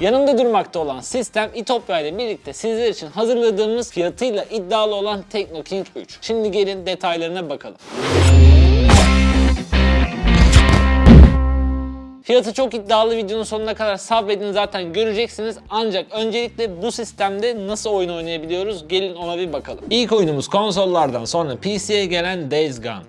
Yanımda durmakta olan sistem İtopya ile birlikte sizler için hazırladığımız fiyatıyla iddialı olan Teknoking 3. Şimdi gelin detaylarına bakalım. Fiyatı çok iddialı videonun sonuna kadar sabredin zaten göreceksiniz. Ancak öncelikle bu sistemde nasıl oyun oynayabiliyoruz gelin ona bir bakalım. İlk oyunumuz konsollardan sonra PC'ye gelen Days Gone.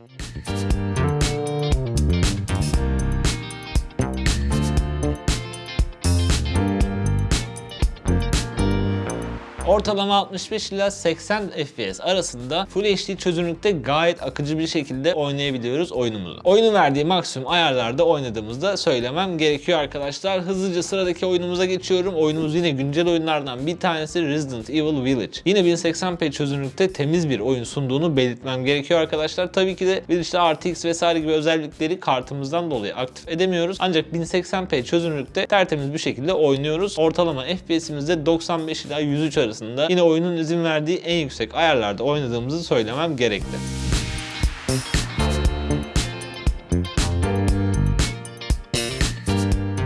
Ortalama 65 ila 80 FPS arasında Full HD çözünürlükte gayet akıcı bir şekilde oynayabiliyoruz oyunumuzu. Oyunun verdiği maksimum ayarlarda oynadığımızda söylemem gerekiyor arkadaşlar. Hızlıca sıradaki oyunumuza geçiyorum. Oyunumuz yine güncel oyunlardan bir tanesi Resident Evil Village. Yine 1080p çözünürlükte temiz bir oyun sunduğunu belirtmem gerekiyor arkadaşlar. Tabii ki de Village'de RTX vesaire gibi özellikleri kartımızdan dolayı aktif edemiyoruz. Ancak 1080p çözünürlükte tertemiz bir şekilde oynuyoruz. Ortalama FPS'imiz de 95 ila 103 arasında. Yine oyunun izin verdiği en yüksek ayarlarda oynadığımızı söylemem gerekli.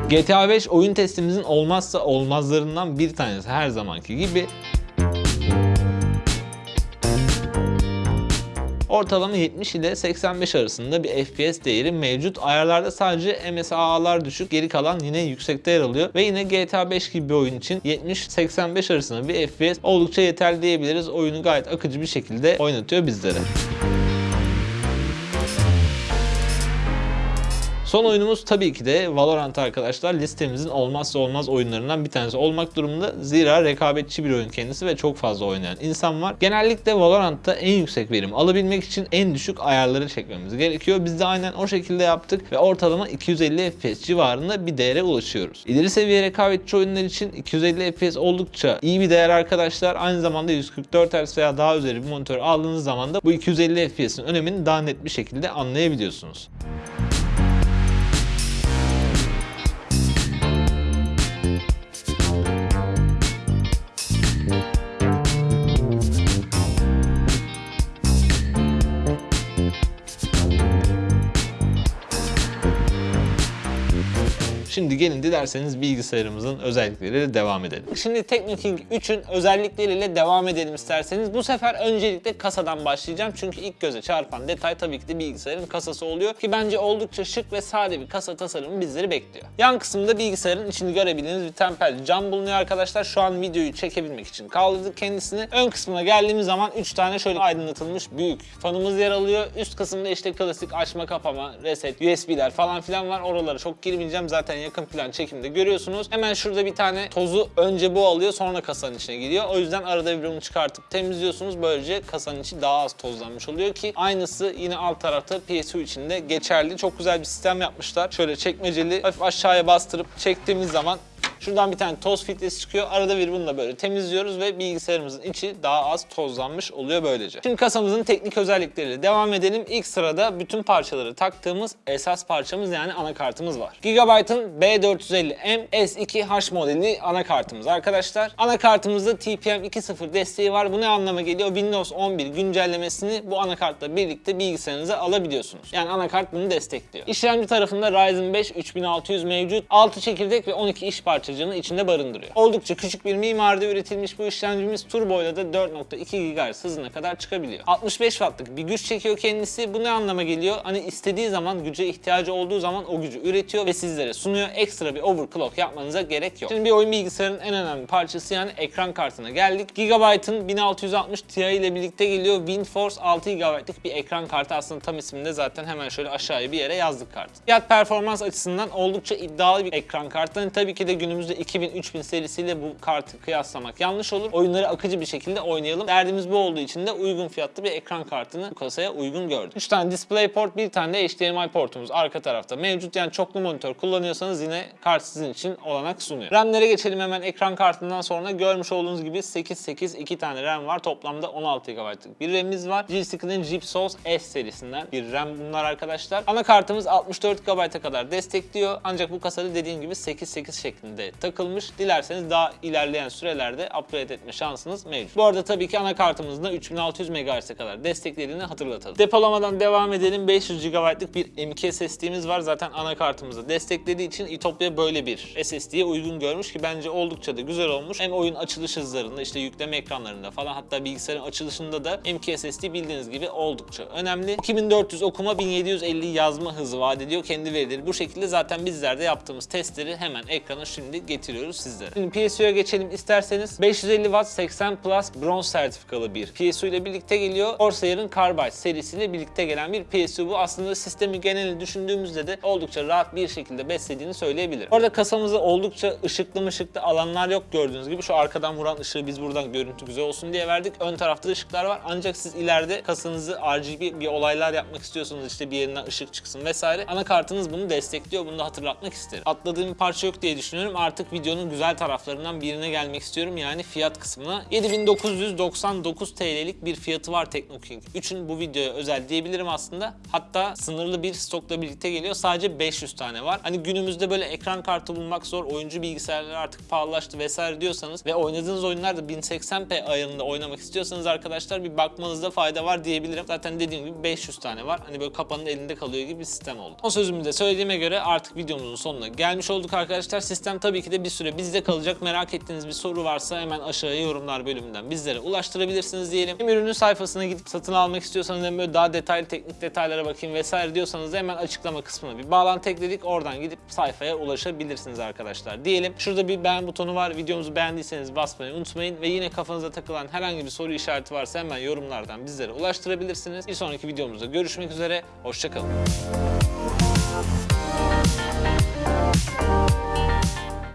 GTA 5 oyun testimizin olmazsa olmazlarından bir tanesi her zamanki gibi. Ortalama 70 ile 85 arasında bir FPS değeri mevcut. Ayarlarda sadece MSAA'lar düşük, geri kalan yine yüksekte yer alıyor. Ve yine GTA 5 gibi bir oyun için 70-85 arasında bir FPS oldukça yeterli diyebiliriz. Oyunu gayet akıcı bir şekilde oynatıyor bizlere. Son oyunumuz tabii ki de Valorant arkadaşlar. Listemizin olmazsa olmaz oyunlarından bir tanesi olmak durumunda. Zira rekabetçi bir oyun kendisi ve çok fazla oynayan insan var. Genellikle Valorant'ta en yüksek verim alabilmek için en düşük ayarları çekmemiz gerekiyor. Biz de aynen o şekilde yaptık ve ortalama 250 FPS civarında bir değere ulaşıyoruz. İleri seviye rekabetçi oyunlar için 250 FPS oldukça iyi bir değer arkadaşlar. Aynı zamanda 144 Hz veya daha üzeri bir monitör aldığınız zaman da bu 250 FPS'in önemini daha net bir şekilde anlayabiliyorsunuz. Şimdi gelin dilerseniz bilgisayarımızın özellikleriyle devam edelim. Şimdi Technoking 3'ün özellikleriyle devam edelim isterseniz. Bu sefer öncelikle kasadan başlayacağım. Çünkü ilk göze çarpan detay tabii ki de bilgisayarın kasası oluyor. Ki bence oldukça şık ve sade bir kasa tasarımı bizleri bekliyor. Yan kısımda bilgisayarın içini görebildiğiniz bir tempel cam bulunuyor arkadaşlar. Şu an videoyu çekebilmek için kaldırdık kendisini. Ön kısmına geldiğimiz zaman 3 tane şöyle aydınlatılmış büyük fanımız yer alıyor. Üst kısımda işte klasik açma kapama, reset, USB'ler falan filan var. Oralara çok girmeyeceğim. Zaten yakın plan çekimde görüyorsunuz. Hemen şurada bir tane tozu önce bu alıyor sonra kasanın içine giriyor. O yüzden arada bir bunu çıkartıp temizliyorsunuz. Böylece kasanın içi daha az tozlanmış oluyor ki aynısı yine alt tarafta PSU içinde geçerli. Çok güzel bir sistem yapmışlar. Şöyle çekmeceli hafif aşağıya bastırıp çektiğimiz zaman Şuradan bir tane toz filtresi çıkıyor. Arada bir bunu da böyle temizliyoruz ve bilgisayarımızın içi daha az tozlanmış oluyor böylece. Şimdi kasamızın teknik özellikleriyle devam edelim. İlk sırada bütün parçaları taktığımız esas parçamız yani anakartımız var. Gigabyte'ın B450M S2H modeli anakartımız arkadaşlar. Anakartımızda TPM 2.0 desteği var. Bu ne anlama geliyor? Windows 11 güncellemesini bu anakartla birlikte bilgisayarınıza alabiliyorsunuz. Yani anakart bunu destekliyor. İşlemci tarafında Ryzen 5 3600 mevcut. 6 çekirdek ve 12 iş parçacığını içinde barındırıyor. Oldukça küçük bir mimaride üretilmiş bu işlemcimiz turboyla da 4.2 GHz hızına kadar çıkabiliyor. 65 wattlık bir güç çekiyor kendisi. Bu ne anlama geliyor? Hani istediği zaman güce ihtiyacı olduğu zaman o gücü üretiyor ve sizlere sunuyor. Ekstra bir overclock yapmanıza gerek yok. Şimdi bir oyun bilgisayarının en önemli parçası yani ekran kartına geldik. Gigabyte'ın 1660 Ti ile birlikte geliyor. WindForce 6 GB'lık bir ekran kartı aslında tam isminde zaten hemen şöyle aşağıya bir yere yazdık kartı. Fiyat performans açısından oldukça iddialı bir ekran kartı. Hani tabii ki de günümüzde 2000-3000 serisiyle bu kartı kıyaslamak yanlış olur. Oyunları akıcı bir şekilde oynayalım. Derdimiz bu olduğu için de uygun fiyatlı bir ekran kartını bu kasaya uygun gördüm. 3 tane DisplayPort, bir tane de HDMI portumuz arka tarafta mevcut. Yani çoklu monitör kullanıyorsanız yine kart sizin için olanak sunuyor. RAM'lere geçelim hemen ekran kartından sonra. Görmüş olduğunuz gibi 8-8 2 tane RAM var. Toplamda 16 GB'lık bir RAM'imiz var. G-Skinn'in GeForce S serisinden bir RAM bunlar arkadaşlar. Anakartımız 64 GB'a kadar destekliyor. Ancak bu kasada dediğim gibi 8-8 şeklinde takılmış. Dilerseniz daha ilerleyen sürelerde upgrade etme şansınız mevcut. Bu arada tabii ki anakartımızın da 3600 MHz'e kadar desteklediğini hatırlatalım. Depolamadan devam edelim. 500 GB'lık bir M.2 SSD'miz var. Zaten anakartımızı desteklediği için Itopya böyle bir SSD'ye uygun görmüş ki bence oldukça da güzel olmuş. Hem oyun açılış hızlarında işte yükleme ekranlarında falan hatta bilgisayarın açılışında da M.2 SSD bildiğiniz gibi oldukça önemli. 2400 okuma 1750 yazma hızı vaat ediyor kendi verileri. Bu şekilde zaten bizler de yaptığımız testleri hemen ekrana şimdi getiriyoruz sizlere. Şimdi PSU'ya geçelim isterseniz. 550 Watt 80 Plus bronz sertifikalı bir PSU ile birlikte geliyor. Corsair'ın Carbide serisiyle birlikte gelen bir PSU bu. Aslında sistemi geneli düşündüğümüzde de oldukça rahat bir şekilde beslediğini söyleyebilirim. Orada kasamızda oldukça ışıklı mışıklı alanlar yok gördüğünüz gibi. Şu arkadan vuran ışığı biz buradan görüntü güzel olsun diye verdik. Ön tarafta ışıklar var. Ancak siz ileride kasanızı RGB bir olaylar yapmak istiyorsanız işte bir yerinden ışık çıksın vesaire. Anakartınız bunu destekliyor. Bunu da hatırlatmak isterim. Atladığım bir parça yok diye düşünüyorum. Artık videonun güzel taraflarından birine gelmek istiyorum. Yani fiyat kısmına. 7999 TL'lik bir fiyatı var Teknoking 3'ün bu videoya özel diyebilirim aslında. Hatta sınırlı bir stokla birlikte geliyor. Sadece 500 tane var. Hani günümüzde böyle ekran kartı bulmak zor. Oyuncu bilgisayarlar artık pahalılaştı vesaire diyorsanız ve oynadığınız oyunlar da 1080p ayarında oynamak istiyorsanız arkadaşlar bir bakmanızda fayda var diyebilirim. Zaten dediğim gibi 500 tane var. Hani böyle kapanın elinde kalıyor gibi bir sistem oldu. O sözümü de söylediğime göre artık videomuzun sonuna gelmiş olduk arkadaşlar. Sistem tabii ki de bir süre bizde kalacak. Merak ettiğiniz bir soru varsa hemen aşağıya yorumlar bölümünden bizlere ulaştırabilirsiniz diyelim. Hem ürünün sayfasına gidip satın almak istiyorsanız hem böyle daha detaylı teknik detaylara bakayım vesaire diyorsanız da hemen açıklama kısmına bir bağlantı ekledik. Oradan gidip sayfaya ulaşabilirsiniz arkadaşlar diyelim. Şurada bir beğen butonu var. Videomuzu beğendiyseniz basmayı unutmayın ve yine kafanıza takılan herhangi bir soru işareti varsa hemen yorumlardan bizlere ulaştırabilirsiniz. Bir sonraki videomuzda görüşmek üzere. Hoşçakalın.